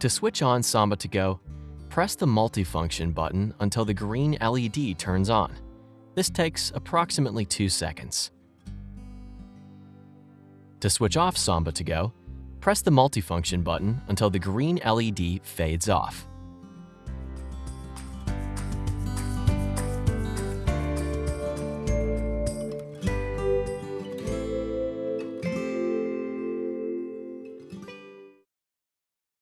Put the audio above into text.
To switch on Samba to Go, press the multifunction button until the green LED turns on. This takes approximately 2 seconds. To switch off Samba to Go, press the multifunction button until the green LED fades off.